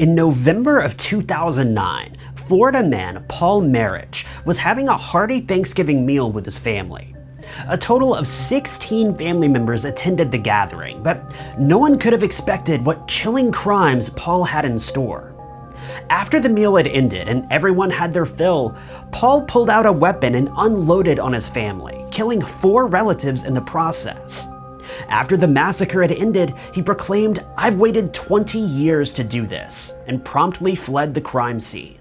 In November of 2009, Florida man Paul Merhige was having a hearty Thanksgiving meal with his family. A total of 16 family members attended the gathering, but no one could have expected what chilling crimes Paul had in store. After the meal had ended and everyone had their fill, Paul pulled out a weapon and unloaded on his family, killing four relatives in the process. After the massacre had ended, he proclaimed, I've waited 20 years to do this, and promptly fled the crime scene.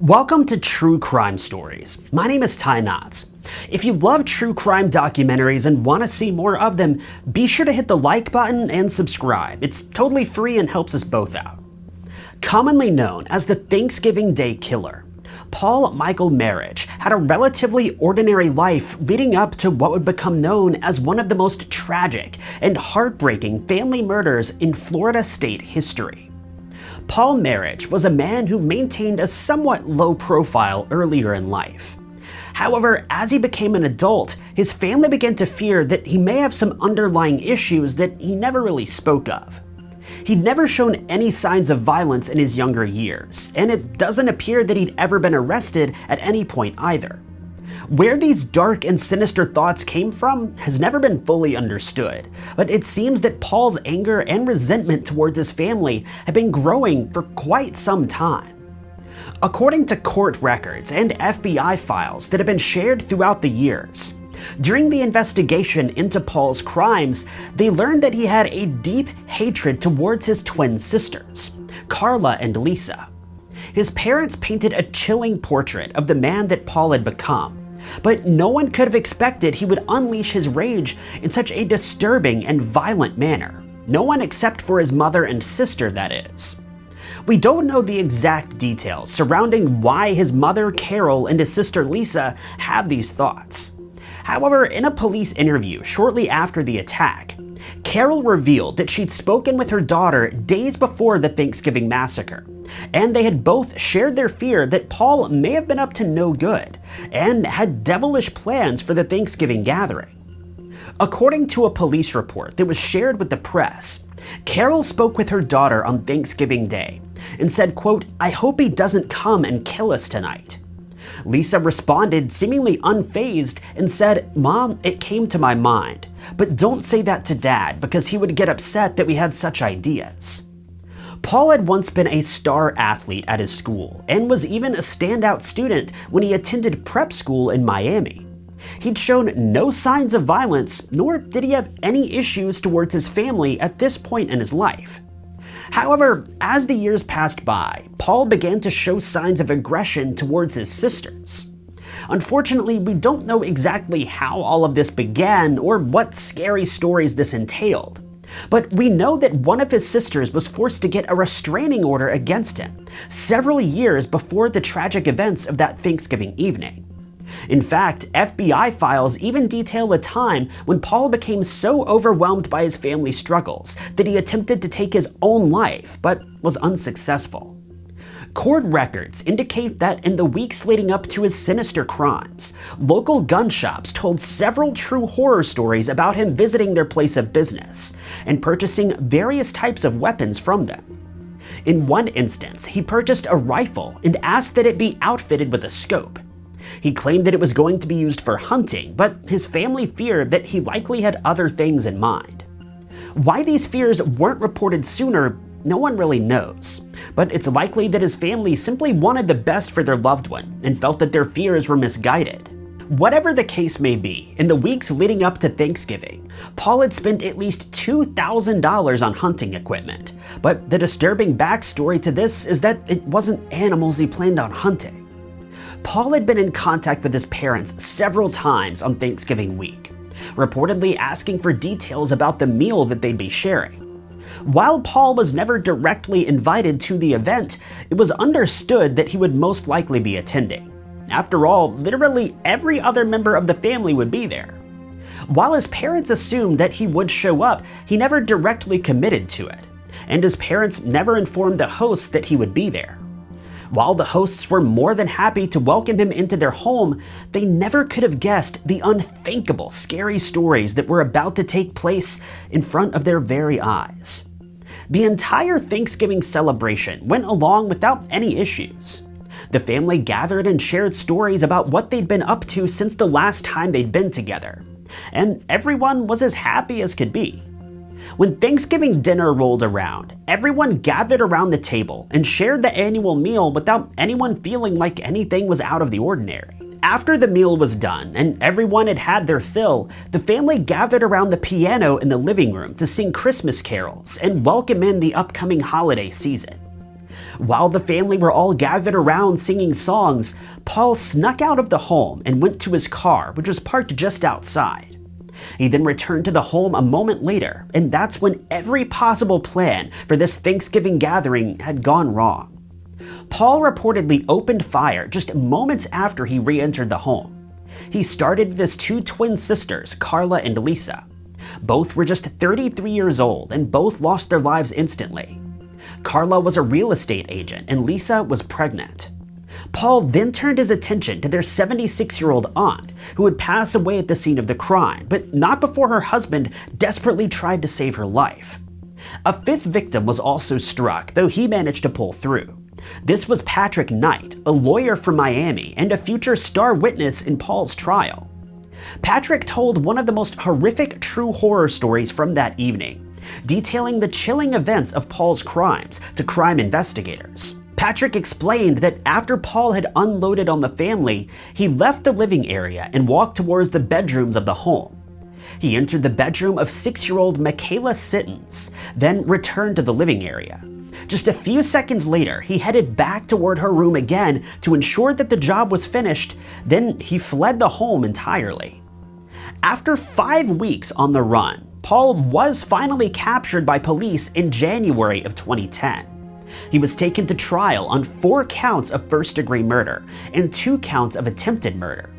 Welcome to True Crime Stories. My name is Ty Knotts. If you love true crime documentaries and want to see more of them, be sure to hit the like button and subscribe. It's totally free and helps us both out. Commonly known as the Thanksgiving Day Killer, Paul Michael Merhige had a relatively ordinary life leading up to what would become known as one of the most tragic and heartbreaking family murders in Florida state history. Paul Merhige was a man who maintained a somewhat low profile earlier in life. However, as he became an adult, his family began to fear that he may have some underlying issues that he never really spoke of. He'd never shown any signs of violence in his younger years, and it doesn't appear that he'd ever been arrested at any point either. Where these dark and sinister thoughts came from has never been fully understood, but it seems that Paul's anger and resentment towards his family had been growing for quite some time. According to court records and FBI files that have been shared throughout the years, during the investigation into Paul's crimes, they learned that he had a deep hatred towards his twin sisters, Carla and Lisa. His parents painted a chilling portrait of the man that Paul had become, but no one could have expected he would unleash his rage in such a disturbing and violent manner. No one except for his mother and sister, that is. We don't know the exact details surrounding why his mother Carol and his sister Lisa had these thoughts. However, in a police interview shortly after the attack, Carol revealed that she'd spoken with her daughter days before the Thanksgiving massacre, and they had both shared their fear that Paul may have been up to no good and had devilish plans for the Thanksgiving gathering. According to a police report that was shared with the press, Carol spoke with her daughter on Thanksgiving Day and said, quote, I hope he doesn't come and kill us tonight. Lisa responded seemingly unfazed and said, Mom, it came to my mind, but don't say that to Dad because he would get upset that we had such ideas. Paul had once been a star athlete at his school and was even a standout student when he attended prep school in Miami. He'd shown no signs of violence, nor did he have any issues towards his family at this point in his life. However, as the years passed by, Paul began to show signs of aggression towards his sisters. Unfortunately, we don't know exactly how all of this began or what scary stories this entailed. But we know that one of his sisters was forced to get a restraining order against him several years before the tragic events of that Thanksgiving evening. In fact, FBI files even detail a time when Paul became so overwhelmed by his family struggles that he attempted to take his own life, but was unsuccessful. Court records indicate that in the weeks leading up to his sinister crimes, local gun shops told several true horror stories about him visiting their place of business and purchasing various types of weapons from them. In one instance, he purchased a rifle and asked that it be outfitted with a scope, he claimed that it was going to be used for hunting, but his family feared that he likely had other things in mind. Why these fears weren't reported sooner, no one really knows, but it's likely that his family simply wanted the best for their loved one and felt that their fears were misguided. Whatever the case may be, in the weeks leading up to Thanksgiving, Paul had spent at least $2,000 on hunting equipment, but the disturbing backstory to this is that it wasn't animals he planned on hunting. Paul had been in contact with his parents several times on Thanksgiving week, reportedly asking for details about the meal that they'd be sharing. While Paul was never directly invited to the event, it was understood that he would most likely be attending. After all, literally every other member of the family would be there. While his parents assumed that he would show up, he never directly committed to it, and his parents never informed the hosts that he would be there. While the hosts were more than happy to welcome him into their home, they never could have guessed the unthinkable, scary stories that were about to take place in front of their very eyes. The entire Thanksgiving celebration went along without any issues. The family gathered and shared stories about what they'd been up to since the last time they'd been together, and everyone was as happy as could be. When Thanksgiving dinner rolled around, everyone gathered around the table and shared the annual meal without anyone feeling like anything was out of the ordinary. After the meal was done and everyone had had their fill, the family gathered around the piano in the living room to sing Christmas carols and welcome in the upcoming holiday season. While the family were all gathered around singing songs, Paul snuck out of the home and went to his car, which was parked just outside. He then returned to the home a moment later, and that's when every possible plan for this Thanksgiving gathering had gone wrong. Paul reportedly opened fire just moments after he re-entered the home. He started with his two twin sisters, Carla and Lisa. Both were just 33 years old and both lost their lives instantly. Carla was a real estate agent and Lisa was pregnant. Paul then turned his attention to their 76-year-old aunt, who would pass away at the scene of the crime, but not before her husband desperately tried to save her life. A fifth victim was also struck, though he managed to pull through. This was Patrick Knight, a lawyer from Miami and a future star witness in Paul's trial. Patrick told one of the most horrific true horror stories from that evening, detailing the chilling events of Paul's crimes to crime investigators. Patrick explained that after Paul had unloaded on the family, he left the living area and walked towards the bedrooms of the home. He entered the bedroom of six-year-old Makayla Sittens, then returned to the living area. Just a few seconds later, he headed back toward her room again to ensure that the job was finished, then he fled the home entirely. After five weeks on the run, Paul was finally captured by police in January of 2010. He was taken to trial on four counts of first-degree murder and two counts of attempted murder.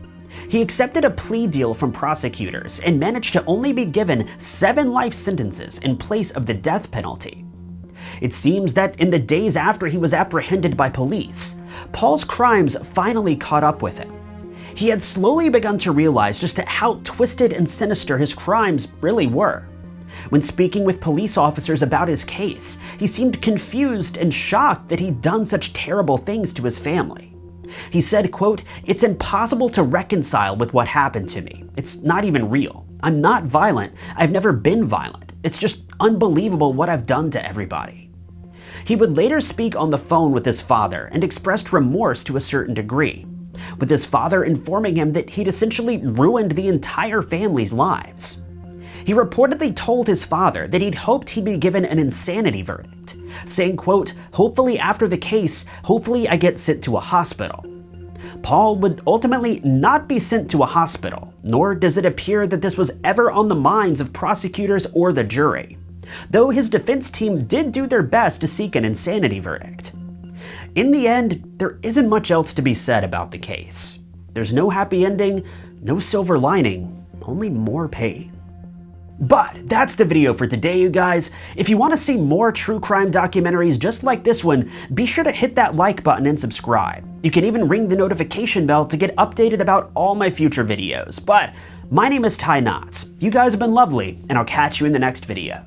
He accepted a plea deal from prosecutors and managed to only be given seven life sentences in place of the death penalty. It seems that in the days after he was apprehended by police, Paul's crimes finally caught up with him. He had slowly begun to realize just how twisted and sinister his crimes really were. When speaking with police officers about his case, he seemed confused and shocked that he'd done such terrible things to his family. He said, quote, It's impossible to reconcile with what happened to me. It's not even real. I'm not violent. I've never been violent. It's just unbelievable what I've done to everybody. He would later speak on the phone with his father and expressed remorse to a certain degree, with his father informing him that he'd essentially ruined the entire family's lives. He reportedly told his father that he'd hoped he'd be given an insanity verdict, saying, quote, hopefully after the case, hopefully I get sent to a hospital. Paul would ultimately not be sent to a hospital, nor does it appear that this was ever on the minds of prosecutors or the jury, though his defense team did do their best to seek an insanity verdict. In the end, there isn't much else to be said about the case. There's no happy ending, no silver lining, only more pain. But that's the video for today, you guys. If you want to see more true crime documentaries just like this one, be sure to hit that like button and subscribe. You can even ring the notification bell to get updated about all my future videos. But my name is Ty Knotts. You guys have been lovely, and I'll catch you in the next video.